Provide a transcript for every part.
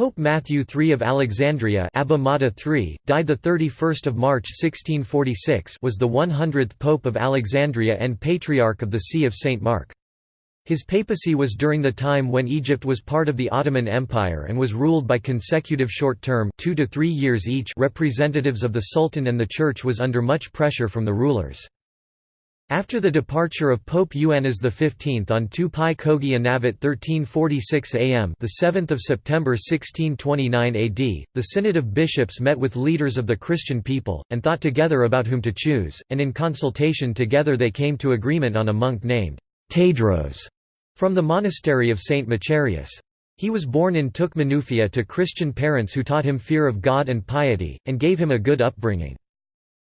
Pope Matthew III of Alexandria Abba Mata III, died 31 March 1646 was the 100th Pope of Alexandria and Patriarch of the See of St. Mark. His papacy was during the time when Egypt was part of the Ottoman Empire and was ruled by consecutive short-term two to three years each representatives of the Sultan and the Church was under much pressure from the rulers. After the departure of Pope Ioannis XV on 2 Pi Kogi Anavat 1346 am the 7th of September 1629 AD, the Synod of Bishops met with leaders of the Christian people, and thought together about whom to choose, and in consultation together they came to agreement on a monk named Tadros from the monastery of St. Macarius. He was born in Tukmanufia to Christian parents who taught him fear of God and piety, and gave him a good upbringing.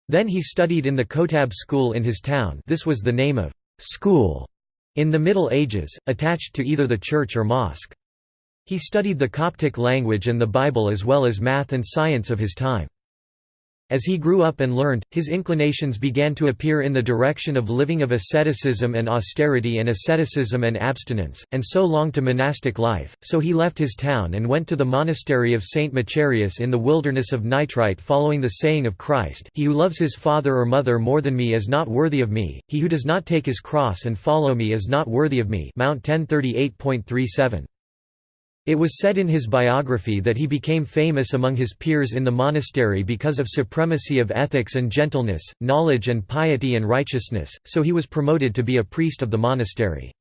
Then he studied in the Kotab school in his town this was the name of «school» in the Middle Ages, attached to either the church or mosque. He studied the Coptic language and the Bible as well as math and science of his time. As he grew up and learned, his inclinations began to appear in the direction of living of asceticism and austerity and asceticism and abstinence, and so longed to monastic life, so he left his town and went to the monastery of St. Macarius in the wilderness of Nitria following the saying of Christ, He who loves his father or mother more than me is not worthy of me, he who does not take his cross and follow me is not worthy of me Mount 1038.37. It was said in his biography that he became famous among his peers in the monastery because of supremacy of ethics and gentleness, knowledge and piety and righteousness, so he was promoted to be a priest of the monastery.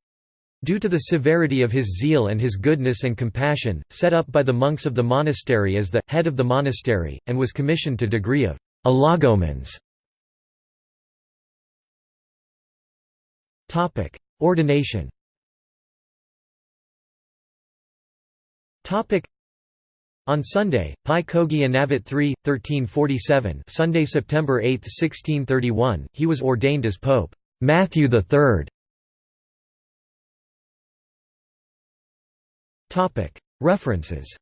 Due to the severity of his zeal and his goodness and compassion, set up by the monks of the monastery as the head of the monastery, and was commissioned to degree of allogomens. Ordination On Sunday, Pi Kogi Anavat 3, 1347 Sunday, September 8, 1631, he was ordained as Pope Matthew III. References